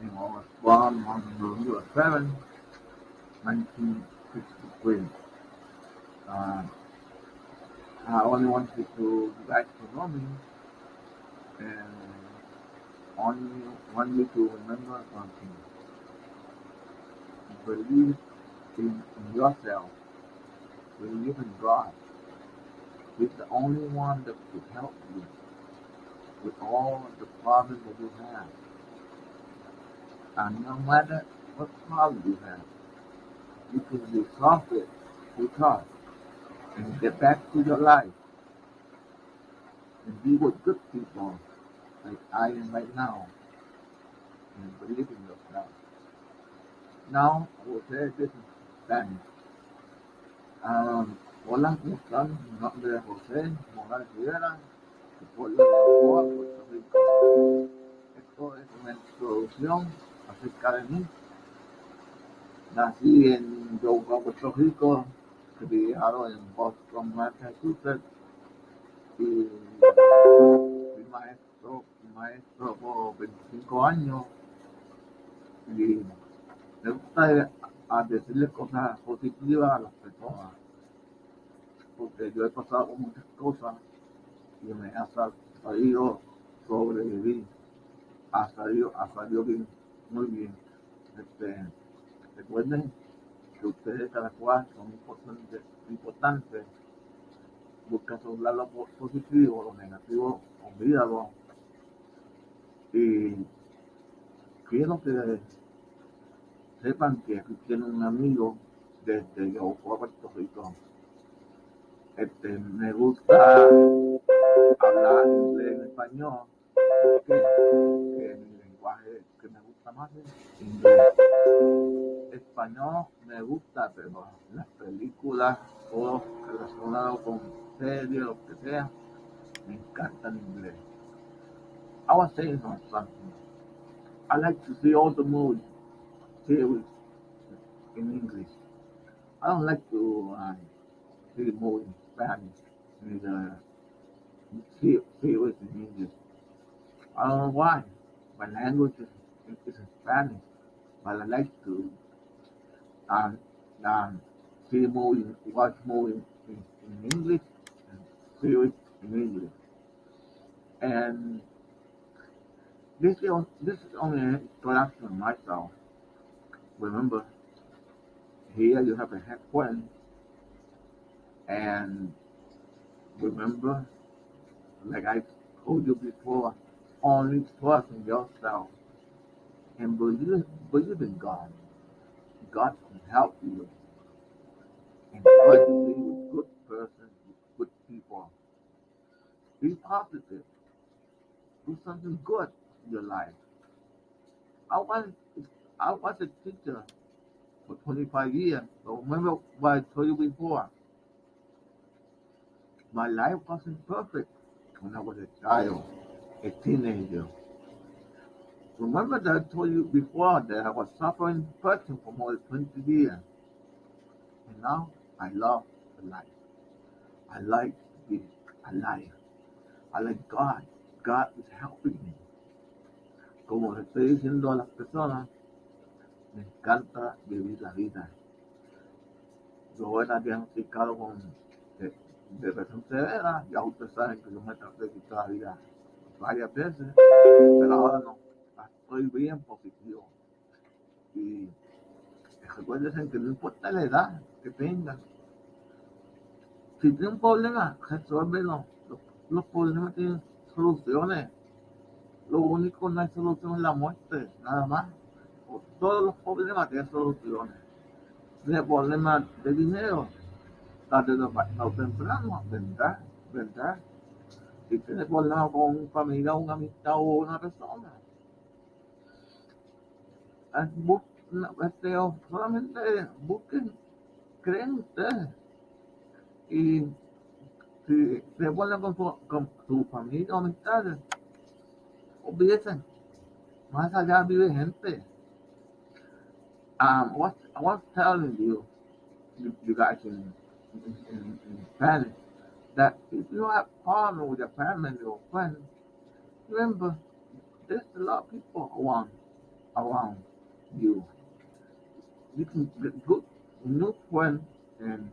And was born on November 7, 1963. Uh, I only wanted to guys to know and only want you to remember something. Believe in, in yourself. Believe in God. He's the only one that could help you with all the problems that you have. And no matter what problem you have, you can resolve it because and get back to your life and be with good people like I am right now and believe in yourself. Now I will say this in Spanish. Um, hola, ¿cómo están? Mi nombre es José Morales Rivera. Esto es una introducción Nací en Yoga, Puerto Rico, criado en Boston, Massachusetts, y fui maestro, fui maestro por 25 años, y me gusta a decirle cosas positivas a las personas, porque yo he pasado por muchas cosas y me ha sal- salido sobrevivir, ha salido, ha salido bien, muy bien. Este, recuerden que ustedes cada cual son importantes, importantes. busca sobre lo po- positivo, lo negativo, olvídalo. Y quiero que sepan que aquí tienen un amigo desde Yokohama, Puerto Rico. Este, me gusta hablar en español, es inglés. Español me gusta, pero las películas, todo relacionado con series, lo que sea, me encanta el inglés. I was saying something. I like to see all the movies, series in English. I don't like to uh, see movies in Spanish, neither series in English. I don't know why. My language is, is Spanish, but I like to um, um, see movies, watch movies in, in English and series in English. And this is, this is only an introduction of myself. Remember, here you have a head friend, and remember, like I told you before, only trust in yourself and believe, believe in God. God can help you and try to be with good person, good people. Be positive. Do something good in your life. I was I was a teacher for 25 years. So remember what I told you before. My life wasn't perfect when I was a child, a teenager. Remember that I told you before that I was suffering depression for more than 20 years. And now I love life. I like to be alive. I like God. God is helping me. Como le estoy diciendo a las personas, me encanta vivir la vida. Yo era diagnosticado con de- depresión severa, ya ustedes saben que yo me traté de quitar la vida varias veces, pero ahora no, estoy bien positivo. Y recuerden que no importa la edad que tengan, si tienen un problema, resuélvelo. Los, problemas tienen soluciones. Lo único que no hay solución es la muerte, nada más. Todos los problemas tienen soluciones. Si el problema de dinero, tarde o temprano, vendrá, vendrá. Si tienes problemas con un familiar, una amistad o una persona, este, solamente busquen, creen ustedes. Y si se vuelven con su, con su familia o amistades, olvídense, más allá vive gente. Um, what I was telling you, you, you guys in, in, in, in Spanish, that if you have problem with your family or friends, remember there's a lot of people around around you. You can get good new and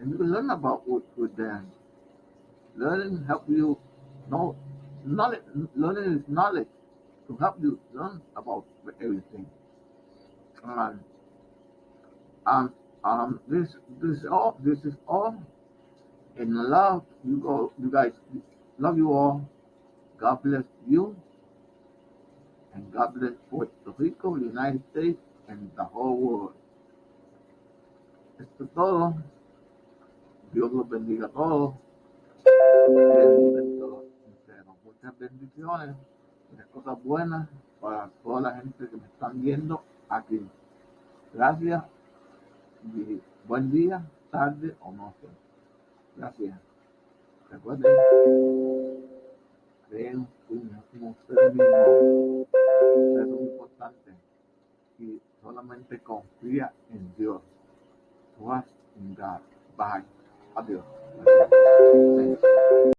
and you learn about with, with them. Learning help you know knowledge learning is knowledge to help you learn about everything. And um, um, this this all this is all in love. You go, you guys, love you all. God bless you, and God bless Puerto Rico, United States, and the whole world. Esto es todo. Dios los bendiga a todos. Muchas bendiciones, muchas cosas buenas para toda la gente que me están viendo aquí. Gracias buen día, tarde o noche. Gracias. Recuerden, creen en ustedes mismos. Trust in